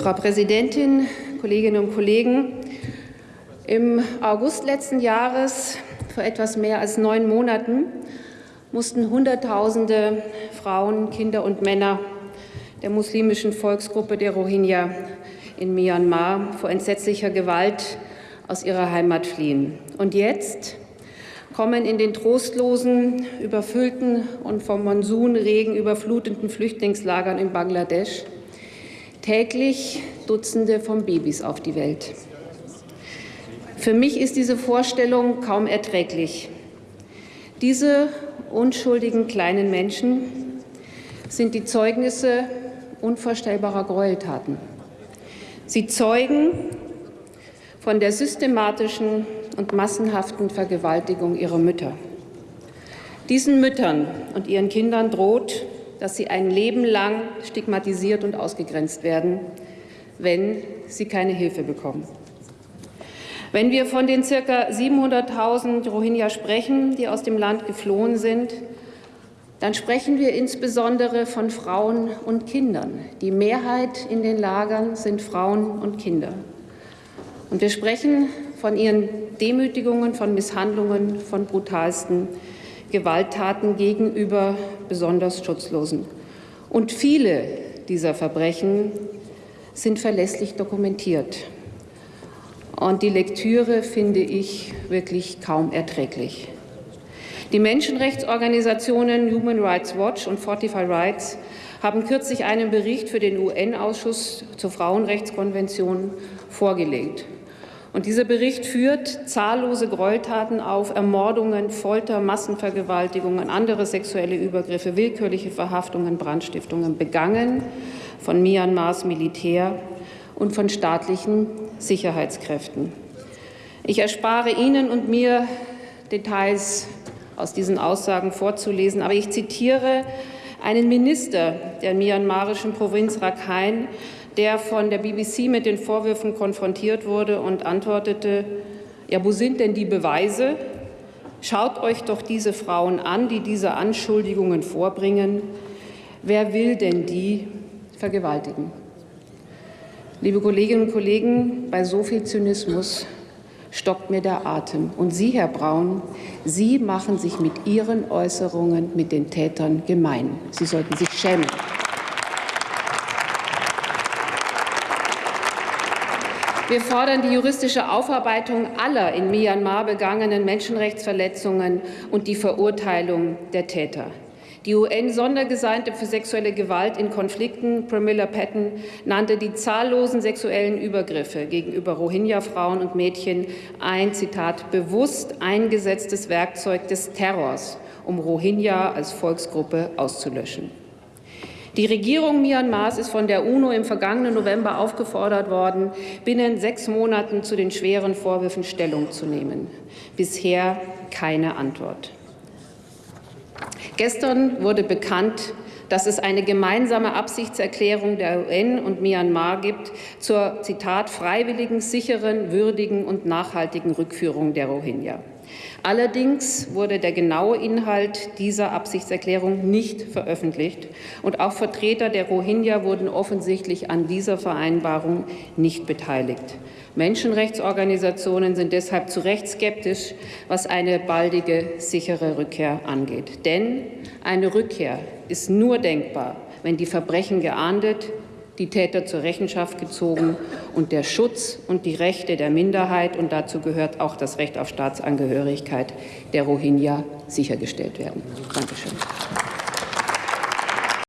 Frau Präsidentin, Kolleginnen und Kollegen! Im August letzten Jahres, vor etwas mehr als neun Monaten, mussten Hunderttausende Frauen, Kinder und Männer der muslimischen Volksgruppe der Rohingya in Myanmar vor entsetzlicher Gewalt aus ihrer Heimat fliehen. Und jetzt kommen in den trostlosen, überfüllten und vom Monsunregen überfluteten Flüchtlingslagern in Bangladesch täglich Dutzende von Babys auf die Welt. Für mich ist diese Vorstellung kaum erträglich. Diese unschuldigen kleinen Menschen sind die Zeugnisse unvorstellbarer Gräueltaten. Sie zeugen von der systematischen und massenhaften Vergewaltigung ihrer Mütter. Diesen Müttern und ihren Kindern droht, dass sie ein Leben lang stigmatisiert und ausgegrenzt werden, wenn sie keine Hilfe bekommen. Wenn wir von den ca. 700.000 Rohingya sprechen, die aus dem Land geflohen sind, dann sprechen wir insbesondere von Frauen und Kindern. Die Mehrheit in den Lagern sind Frauen und Kinder. Und wir sprechen von ihren Demütigungen, von Misshandlungen, von brutalsten Gewalttaten gegenüber besonders Schutzlosen. Und viele dieser Verbrechen sind verlässlich dokumentiert. Und die Lektüre finde ich wirklich kaum erträglich. Die Menschenrechtsorganisationen Human Rights Watch und Fortify Rights haben kürzlich einen Bericht für den UN-Ausschuss zur Frauenrechtskonvention vorgelegt. Und dieser Bericht führt zahllose Gräueltaten auf, Ermordungen, Folter, Massenvergewaltigungen, andere sexuelle Übergriffe, willkürliche Verhaftungen, Brandstiftungen begangen von Myanmars Militär und von staatlichen Sicherheitskräften. Ich erspare Ihnen und mir Details aus diesen Aussagen vorzulesen. Aber ich zitiere einen Minister der myanmarischen Provinz Rakhine, der von der BBC mit den Vorwürfen konfrontiert wurde und antwortete, ja, wo sind denn die Beweise? Schaut euch doch diese Frauen an, die diese Anschuldigungen vorbringen. Wer will denn die vergewaltigen? Liebe Kolleginnen und Kollegen, bei so viel Zynismus stockt mir der Atem. Und Sie, Herr Braun, Sie machen sich mit Ihren Äußerungen mit den Tätern gemein. Sie sollten sich schämen. Wir fordern die juristische Aufarbeitung aller in Myanmar begangenen Menschenrechtsverletzungen und die Verurteilung der Täter. Die UN-Sondergesandte für sexuelle Gewalt in Konflikten, Pramila Patton, nannte die zahllosen sexuellen Übergriffe gegenüber Rohingya-Frauen und Mädchen ein, Zitat, bewusst eingesetztes Werkzeug des Terrors, um Rohingya als Volksgruppe auszulöschen. Die Regierung Myanmars ist von der UNO im vergangenen November aufgefordert worden, binnen sechs Monaten zu den schweren Vorwürfen Stellung zu nehmen. Bisher keine Antwort. Gestern wurde bekannt, dass es eine gemeinsame Absichtserklärung der UN und Myanmar gibt zur, Zitat, freiwilligen, sicheren, würdigen und nachhaltigen Rückführung der Rohingya. Allerdings wurde der genaue Inhalt dieser Absichtserklärung nicht veröffentlicht, und auch Vertreter der Rohingya wurden offensichtlich an dieser Vereinbarung nicht beteiligt. Menschenrechtsorganisationen sind deshalb zu Recht skeptisch, was eine baldige, sichere Rückkehr angeht. Denn eine Rückkehr ist nur denkbar, wenn die Verbrechen geahndet, die Täter zur Rechenschaft gezogen und der Schutz und die Rechte der Minderheit, und dazu gehört auch das Recht auf Staatsangehörigkeit der Rohingya, sichergestellt werden. Dankeschön.